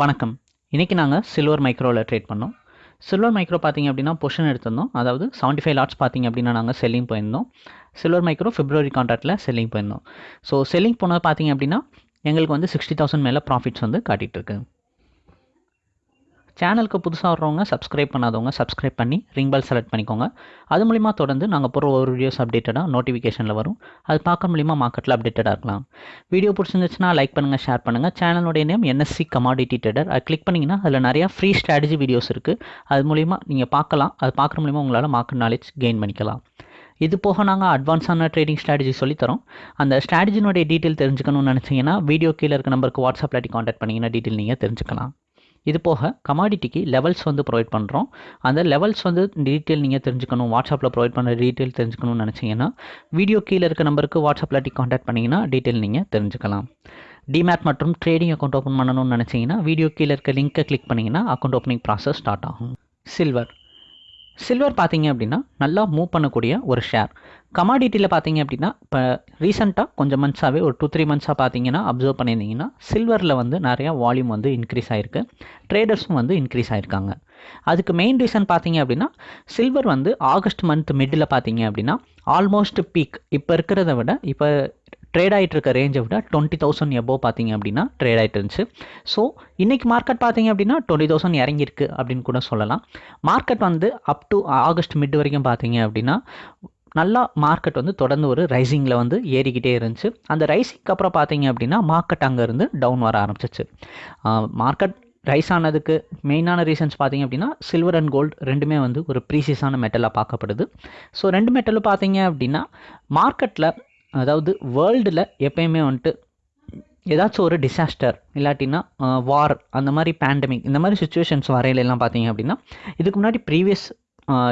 வணக்கம். இன்றைக்கி நாங்கள் சில்வர் மைக்ரோவில் ட்ரேட் பண்ணோம். சில்வர் மைக்ரோ பார்த்தீங்க அப்படின்னா பொஷன் எடுத்திருந்தோம். அதாவது செவன்ட்டி ஃபைவ் லாட்ஸ் பார்த்தீங்க அப்படின்னா நாங்கள் செல்லிங் போயிருந்தோம். சில்வர் மைக்ரோ ஃபிப்ரவரி கான்ட்ராக்டில் செல்லிங் போயிருந்தோம். ஸோ செல்லிங் போனது பார்த்தீங்க அப்படின்னா எங்களுக்கு வந்து சிக்ஸ்டி தௌசண்ட் மேலே ப்ராஃபிட்ஸ் வந்து காட்டிகிட்டு இருக்கு. சேனலுக்கு புதுசாக வர்றவங்க சப்ஸ்கிரைப் பண்ணாதவங்க சப்ஸ்கிரைப் பண்ணி ரிங் பெல் செலக்ட் பண்ணிக்கோங்க. அது மூலிமா தொடர்ந்து நாங்கள் போகிற ஒரு வீடியோஸ் அப்டேட்டடாக நோட்டிஃபிகேஷனில் வரும். அது பார்க்க மூலிமா மார்க்கெட்டில் அப்டேட்டடாக இருக்கலாம். வீடியோ பிடிச்சிருந்துச்சுன்னா லைக் பண்ணுங்கள் ஷேர் பண்ணுங்கள் சேனலுடைய நேம் என்எஸ்சி கமாடிட்டி ட்ரேடர் அது கிளிக் பண்ணிங்கன்னா அதில் நிறையா ஃப்ரீ ஸ்ட்ராட்டஜி வீடியோஸ் இருக்குது அது மூலிமா நீங்கள் பார்க்கலாம். அது பார்க்குற மூலிமா உங்களால் மார்க்கெட் நாலேஜ் கெயின் பண்ணிக்கலாம். இது போக நாங்கள் அட்வான்ஸான ட்ரேடிங் ஸ்ட்ராட்டஜி சொல்லித்தரோம் அந்த ஸ்ட்ராட்டஜினுடைய டீட்டெயில் தெரிஞ்சுக்கணும்னு நினச்சிங்கன்னா வீடியோ கீழே இருக்க நம்பருக்கு வாட்ஸ்அப் இல்லாட்டி காண்டாக்ட் பண்ணிங்கன்னா டீட்டெயில் நீங்கள் தெரிஞ்சுக்கலாம். இது போக கமாடிட்டிக்கு லெவல்ஸ் வந்து ப்ரொவைட் பண்ணுறோம் அந்த லெவல்ஸ் வந்து டீட்டெயில் நீங்கள் தெரிஞ்சுக்கணும் வாட்ஸ்அப்பில் ப்ரொவைட் பண்ணுற டீட்டெயில் தெரிஞ்சுக்கணும்னு நினச்சிங்கன்னா வீடியோ கீழே இருக்க நம்பருக்கு வாட்ஸ்அப்பில் இல்லாட்டி காண்டாக்ட் பண்ணிங்கன்னா டீட்டெயில் நீங்கள் தெரிஞ்சுக்கலாம். டிமேட் மற்றும் ட்ரேடிங் அக்கௌண்ட் ஓப்பன் பண்ணணும்னு நினச்சிங்கன்னா வீடியோ கீழே இருக்க லிங்க்கை கிளிக் பண்ணிங்கன்னா அக்கௌண்ட் ஓப்பனிங் ப்ராசஸ் ஸ்டார்ட் ஆகும். சில்வர் சில்வர் பார்த்தீங்க அப்படின்னா நல்லா மூவ் பண்ணக்கூடிய ஒரு ஷேர் கமாடிட்டியில் பார்த்தீங்க அப்படின்னா இப்போ ரீசெண்டாக கொஞ்சம் மந்த்ஸாகவே ஒரு டூ த்ரீ மந்த்ஸாக பார்த்தீங்கன்னா அப்சர்வ் பண்ணியிருந்தீங்கன்னா சில்வரில் வந்து நிறையா வால்யூம் வந்து இன்க்ரீஸ் ஆகிருக்கு ட்ரேடர்ஸும் வந்து இன்க்ரீஸ் ஆகிருக்காங்க அதுக்கு மெயின் ரீசன் பார்த்தீங்க அப்படின்னா சில்வர் வந்து ஆகஸ்ட் மந்த் மிடில் பார்த்தீங்க அப்படின்னா ஆல்மோஸ்ட் பீக் இப்போ இருக்கிறத விட இப்போ ட்ரேட் ஆகிட்டு இருக்க ரேஞ்சை விட டுவெண்ட்டி தௌசண்ட் எபோவ் பார்த்தீங்க அப்படின்னா ட்ரேட் ஆகிட்டு இருந்துச்சு. ஸோ இன்றைக்கி மார்க்கெட் பார்த்தீங்க அப்படின்னா டுவெண்ட்டி தௌசண்ட் இறங்கியிருக்கு அப்படின்னு கூட சொல்லலாம். மார்க்கெட் வந்து அப் டு ஆகஸ்ட் மிட் வரைக்கும் பார்த்தீங்க அப்படின்னா நல்லா மார்க்கெட் வந்து தொடர்ந்து ஒரு ரைசிங்கில் வந்து ஏறிக்கிட்டே இருந்துச்சு. அந்த ரைசிங்க்கு அப்புறம் பார்த்தீங்க அப்படின்னா மார்க்கெட் அங்கேருந்து டவுன் வர ஆரம்பிச்சிச்சு. மார்க்கெட் ரைஸ் ஆனதுக்கு மெயினான ரீசன்ஸ் பார்த்தீங்க அப்படின்னா சில்வர் அண்ட் கோல்டு ரெண்டுமே வந்து ஒரு ப்ரீசியஸான மெட்டலாக பார்க்கப்படுது. ஸோ ரெண்டு மெட்டலும் பார்த்தீங்க அப்படின்னா மார்க்கெட்டில் அதாவது வேர்ல்டில் எப்பயுமே வந்துட்டு ஏதாச்சும் ஒரு டிசாஸ்டர் இல்லாட்டின்னா வார் அந்த மாதிரி பேண்டமிக் இந்த மாதிரி சுச்சுவேஷன்ஸ் வரையிலெல்லாம் பார்த்தீங்க அப்படின்னா இதுக்கு முன்னாடி ப்ரீவியஸ்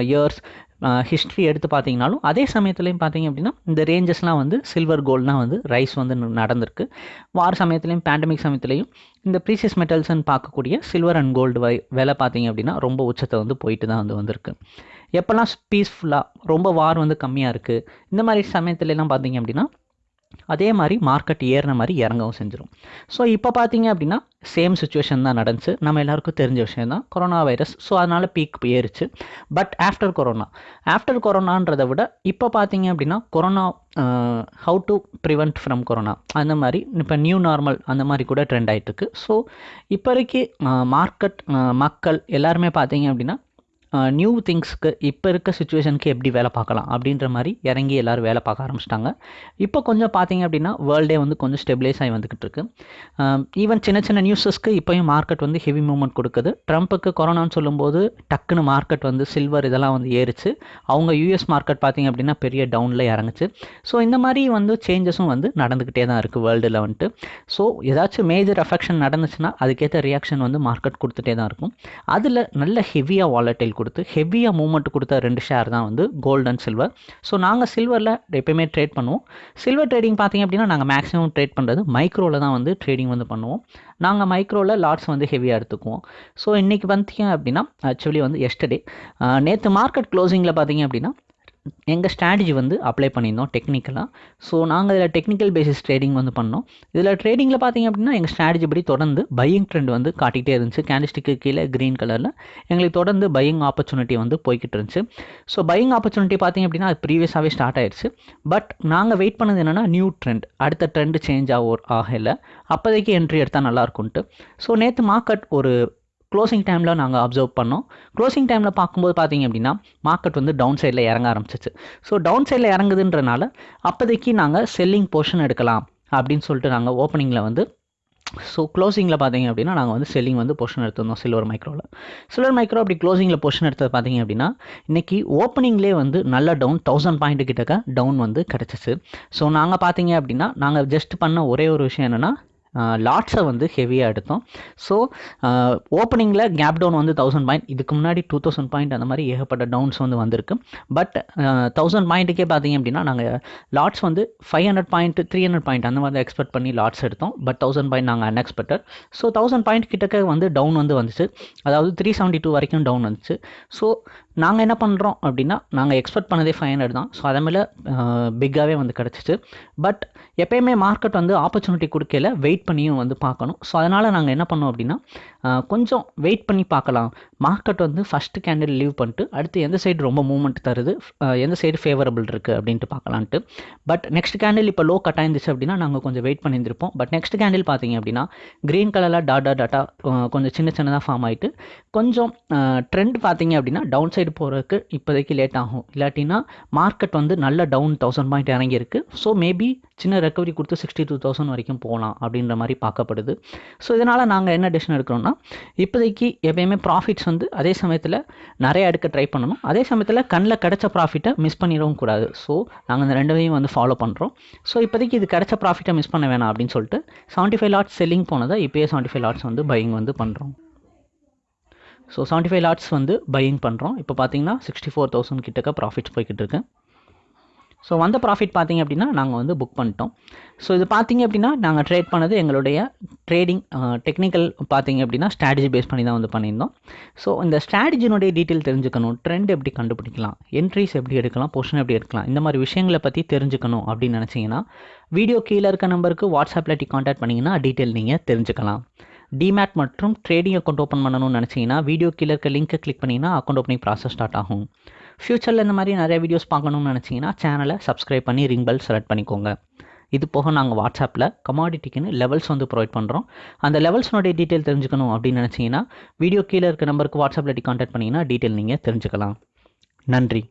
இயர்ஸ் ஹிஸ்ட்ரி எடுத்து பார்த்தீங்கனாலும் அதே சமயத்துலையும் பார்த்தீங்க அப்படின்னா இந்த ரேஞ்சஸ்லாம் வந்து சில்வர் கோல்ட்லாம் வந்து ரைஸ் வந்து நடந்திருக்கு. வார் சமயத்துலையும் பேண்டமிக் சமயத்துலையும் இந்த ப்ரீசியஸ் மெட்டல்ஸ்ன்னு பார்க்கக்கூடிய சில்வர் அண்ட் கோல்டு வை விலை பார்த்தீங்க அப்படின்னா ரொம்ப உச்சத்தை வந்து போயிட்டு தான் வந்து வந்திருக்கு. எப்போல்லாம் பீஸ்ஃபுல்லாக ரொம்ப வார் வந்து கம்மியாக இருக்குது இந்த மாதிரி சமயத்துலலாம் பார்த்தீங்க அப்படின்னா அதே மாதிரி மார்க்கெட் ஏறின மாதிரி இறங்கவும் செஞ்சிடும் ஸோ இப்போ பார்த்தீங்க அப்படின்னா சேம் சுச்சுவேஷன் தான் நடந்துச்சு. நம்ம எல்லாருக்கும் தெரிஞ்ச விஷயம் தான் கொரோனா வைரஸ் ஸோ அதனால் பீக் ஏறிச்சு. பட் ஆஃப்டர் கொரோனா ஆஃப்டர் கொரோனான்றதை விட இப்போ பார்த்தீங்க அப்படின்னா corona how to prevent from corona அந்த மாதிரி இப்போ நியூ நார்மல் அந்த மாதிரி கூட ட்ரெண்ட் ஆகிட்டு இருக்கு. ஸோ இப்போதைக்கு மார்க்கெட் மக்கள் எல்லாருமே பார்த்தீங்க அப்படின்னா நியூ திங்ஸ்க்கு இப்போ இருக்க சுச்சுவேஷனுக்கு எப்படி வேலை பார்க்கலாம் அப்படின்ற மாதிரி இறங்கி எல்லோரும் வேலை பார்க்க ஆரம்பிச்சிட்டாங்க. இப்போ கொஞ்சம் பார்த்தீங்க அப்படின்னா வேர்ல்டே வந்து கொஞ்சம் ஸ்டெபிலைஸ் ஆகி வந்துக்கிட்டு இருக்கு. ஈவன் சின்ன சின்ன நியூஸஸ்க்கு இப்போயும் மார்க்கெட் வந்து ஹெவி மூவ்மெண்ட் கொடுக்குது. ட்ரம்ப்புக்கு கொரோனான்னு சொல்லும்போது டக்குன்னு மார்க்கெட் வந்து சில்வர் இதெல்லாம் வந்து ஏறிச்சு. அவங்க யூஎஸ் மார்க்கெட் பார்த்தீங்க அப்படின்னா பெரிய டவுனில் இறங்குச்சு. ஸோ இந்த மாதிரி வந்து சேஞ்சஸும் வந்து நடந்துக்கிட்டே தான் இருக்குது வேர்ல்டில் வந்துட்டு. ஸோ ஏதாச்சும் மேஜர் அஃபெக்ஷன் நடந்துச்சுன்னா அதுக்கேற்ற ரியாக்ஷன் வந்து மார்க்கெட் கொடுத்துட்டே தான் இருக்கும். அதில் நல்ல ஹெவியாக வாலட்டைல் கொடுத்து ஹெவியாக மூவ்மெண்ட் கொடுத்த ரெண்டு ஷேர் தான் வந்து கோல்டு அண்ட் சில்வர் ஸோ நாங்கள் சில்வரில் எப்பயுமே ட்ரேட் பண்ணுவோம். சில்வர் ட்ரேடிங் பார்த்தீங்க அப்படின்னா நாங்கள் மேக்ஸிமம் ட்ரேட் பண்ணுறது மைக்ரோவில் தான் வந்து ட்ரேடிங் வந்து பண்ணுவோம். நாங்கள் மைக்ரோவில் லாட்ஸ் வந்து ஹெவியாக எடுத்துக்குவோம். ஸோ இன்றைக்கி பார்த்தீங்க அப்படின்னா ஆக்சுவலி வந்து எஸ்டர்டே நேற்று மார்க்கெட் க்ளோசிங்கில் பார்த்தீங்க அப்படின்னா எங்கள் ஸ்ட்ராட்டஜி வந்து அப்ளை பண்ணியிருந்தோம் டெக்னிக்கலாக ஸோ நாங்கள் இதில் டெக்னிக்கல் பேசிஸ் ட்ரேடிங் வந்து பண்ணோம். இதில் ட்ரேடிங்கில் பார்த்தீங்க அப்படின்னா எங்கள் ஸ்ட்ராட்டஜி படி தொடர்ந்து பையிங் ட்ரெண்ட் வந்து காட்டிகிட்டே இருந்துச்சு. கேண்டிஸ்டிக்கு கீழே க்ரீன் கலரில் எங்களுக்கு தொடர்ந்து பையிங் ஆப்பர்ச்சுனிட்டி வந்து போய்கிட்டு இருந்துச்சு. ஸோ பையிங் ஆப்பர்ச்சுனிட்டி பார்த்தீங்க அப்படின்னா அது ப்ரீவியஸாகவே ஸ்டார்ட் ஆயிடுச்சு பட் நாங்கள் வெயிட் பண்ணது என்னென்னா நியூ ட்ரெண்ட் அடுத்த ட்ரெண்ட் சேஞ்ச் ஆக ஆகலை. அப்போதைக்கு என்ட்ரி எடுத்தால் நல்லாயிருக்கும்ட்டு ஸோ நேற்று மார்க்கெட் ஒரு க்ளோசிங் டைமில் நாங்கள் அப்சர்வ் பண்ணோம். க்ளோசிங் டைமில் பார்க்கும்போது பார்த்தீங்க அப்படின்னா மார்க்கெட் வந்து டவுன் சைடில் இறங்க ஆரம்பிச்சிச்சு. ஸோ டவுன் சைடில் இறங்குதுன்றனால அப்போதைக்கு நாங்கள் செல்லிங் போர்ஷன் எடுக்கலாம் அப்படின்னு சொல்லிட்டு நாங்கள் ஓப்பனிங்கில் வந்து ஸோ க்ளோசிங்கில் பார்த்தீங்க அப்படின்னா நாங்கள் வந்து செல்லிங் வந்து பொஷன் எடுத்திருந்தோம் சில்வர் மைக்ரோவில் சில்வர் மைக்ரோ அப்படி க்ளோசிங்கில் பொஷன் எடுத்தது பார்த்தீங்க அப்படின்னா இன்றைக்கி ஓப்பனிங்லேயே வந்து நல்ல டவுன் தௌசண்ட் பாயிண்ட் கிட்டக்க டவுன் வந்து கிடச்சிச்சு. ஸோ நாங்கள் பார்த்தீங்க அப்படின்னா நாங்கள் ஜஸ்ட் பண்ண ஒரே ஒரு விஷயம் என்னென்னா லாட்ஸை வந்து ஹெவியாக எடுத்தோம். ஸோ ஓப்பனிங்கில் கேப் டவுன் வந்து தௌசண்ட் பாயிண்ட் இதுக்கு முன்னாடி டூ தௌசண்ட் பாயிண்ட் அந்த மாதிரி ஏகப்பட்ட டவுன்ஸ் வந்து வந்திருக்கு. பட் தௌசண்ட் பாயிண்ட்டுக்கே பார்த்தீங்க அப்படின்னா நாங்கள் லாட்ஸ் வந்து five hundred point three hundred point அந்த மாதிரி எக்ஸ்பெக்ட் பண்ணி லாட்ஸ் எடுத்தோம். பட் தௌசண்ட் பாயிண்ட் நாங்கள் அன்எக்ஸ்பெக்டட் ஸோ தௌசண்ட் பாயிண்ட் கிட்டக்க வந்து டவுன் வந்து வந்துச்சு. அதாவது த்ரீ செவன்ட்டி டூ வரைக்கும் டவுன் வந்துச்சு. ஸோ நாங்கள் என்ன பண்ணுறோம் அப்படின்னா நாங்கள் எக்ஸ்பெக்ட் பண்ணதே ஃபைவ் ஹண்ட்ரட் தான். ஸோ அதை மேலே பிக்காகவே வந்து கிடச்சிச்சு. பட் எப்பயுமே மார்க்கெட் வந்து ஆப்பர்ச்சுனிட்டி கொடுக்கல வெயிட் பண்ணியும் வந்து பார்க்கணும். ஸோ அதனால் நாங்கள் என்ன பண்ணோம் அப்படின்னா கொஞ்சம் வெயிட் பண்ணி பார்க்கலாம். மார்க்கெட் வந்து ஃபஸ்ட்டு கேண்டில் லீவ் பண்ணிட்டு அடுத்து எந்த சைடு ரொம்ப மூவ்மெண்ட் தருது எந்த சைடு ஃபேவரபிள் இருக்குது அப்படின்ட்டு பார்க்கலான்ட்டு. பட் நெக்ஸ்ட் கேண்டில் இப்போ லோ கட் ஆயிருந்துச்சு அப்படின்னா நாங்கள் கொஞ்சம் வெயிட் பண்ணியிருந்திருப்போம். பட் நெக்ஸ்ட் கேண்டில் பார்த்தீங்க அப்படின்னா க்ரீன் கலரில் டாட்டா டாட்டா கொஞ்சம் சின்ன சின்னதாக ஃபார்ம் ஆகிட்டு கொஞ்சம் ட்ரெண்ட் பார்த்தீங்க அப்படின்னா டவுன் சைடு போகிறதுக்கு இப்போதைக்கு லேட் ஆகும். இல்லாட்டினா மார்க்கெட் வந்து நல்ல டவுன் தௌசண்ட் பாயிண்ட் இறங்கியிருக்கு. ஸோ மேபி சின்ன ரெக்கவரி கொடுத்து சிக்ஸ்டி டூ தௌசண்ட் வரைக்கும் போகலாம் அப்படின்ற மாதிரி பார்க்கப்படுது. ஸோ இதனால் நாங்கள் என்ன டெசிஷன் எடுக்கிறோம்னா இப்போதைக்கு எப்பயுமே ப்ராஃபிட்ஸ் வந்து அதே சமயத்தில் நிறைய எடுக்க ட்ரை பண்ணணும். அதே சமயத்தில் கண்ணில் கிடைச்ச ப்ராஃபிட்டை மிஸ் பண்ணிடவும் கூடாது. ஸோ நாங்கள் இந்த ரெண்டையும் வந்து ஃபாலோ பண்ணுறோம் ஸோ இப்போதைக்கு இது கிடச்ச ப்ராஃபிட்டை மிஸ் பண்ண வேணாம் அப்படின்னு சொல்லிட்டு செவன்ட்டி ஃபைவ் லாட்ஸ் செல்லிங் போனதை இப்போயே செவன்ட்டி ஃபைவ் லாட்ஸ் வந்து பையிங் வந்து பண்ணுறோம் ஸோ செவன்ட்டி ஃபைவ் லாட்ஸ் வந்து பையிங் பண்ணுறோம் இப்போ பார்த்தீங்கன்னா சிக்ஸ்டி ஃபோர் தௌசண்ட் கிட்டக்க ப்ராஃபிட்ஸ் போய்கிட்டு இருக்கு. ஸோ வந்த ப்ராஃபிட் பார்த்தீங்க அப்படின்னா நாங்கள் வந்து புக் பண்ணிட்டோம். ஸோ இது பார்த்தீங்க அப்படின்னா நாங்கள் ட்ரேட் பண்ணது எங்களுடைய ட்ரேடிங் டெக்னிக்கல் பார்த்தீங்க அப்படின்னா ஸ்ட்ராட்டஜி பேஸ் பண்ணி தான் வந்து பண்ணியிருந்தோம். ஸோ இந்த ஸ்ட்ராட்டஜினுடைய டீட்டெயில் தெரிஞ்சுக்கணும். ட்ரெண்ட் எப்படி கண்டுபிடிக்கலாம்? என்ட்ரிஸ் எப்படி எடுக்கலாம்? பொசிஷன் எப்படி எடுக்கலாம்? இந்த மாதிரி விஷயங்களை பற்றி தெரிஞ்சுக்கணும் அப்படின்னு நினச்சிங்கன்னா வீடியோ கீழே இருக்க நம்பருக்கு வாட்ஸ்அப்பில் டி காண்டாக்ட் பண்ணிங்கன்னா டீட்டெயில் நீங்கள் தெரிஞ்சுக்கலாம். டிமேட் மற்றும் ட்ரேடிங் அக்கௌண்ட் ஓப்பன் பண்ணணும்னு நினச்சிங்கன்னா வீடியோ கீழே இருக்க லிங்க்கை கிளிக் பண்ணிங்கன்னா அக்கௌண்ட் ஓப்பனிங் ப்ராசஸ் ஸ்டார்ட் ஆகும். ஃப்யூச்சரில் இந்த மாதிரி நிறைய வீடியோஸ் பார்க்கணும்னு நினச்சிங்கன்னா சேனலை சப்ஸ்கிரைப் பண்ணி ரிங் பெல் செலக்ட் பண்ணிக்கோங்க. இது போக நாங்கள் வாட்ஸ்அப்பில் கமாடிட்டிக்குன்னு லெவல்ஸ் வந்து ப்ரொவைட் பண்ணுறோம் அந்த லெவல்ஸ்னுடைய டீட்டெயில் தெரிஞ்சுக்கணும் அப்படின்னு நினச்சிங்கன்னா வீடியோ கீழே இருக்க நம்பருக்கு வாட்ஸ்அப்பில் டி காண்டாக்ட் பண்ணிங்கன்னா டீட்டெயில் நீங்கள் தெரிஞ்சுக்கலாம். நன்றி.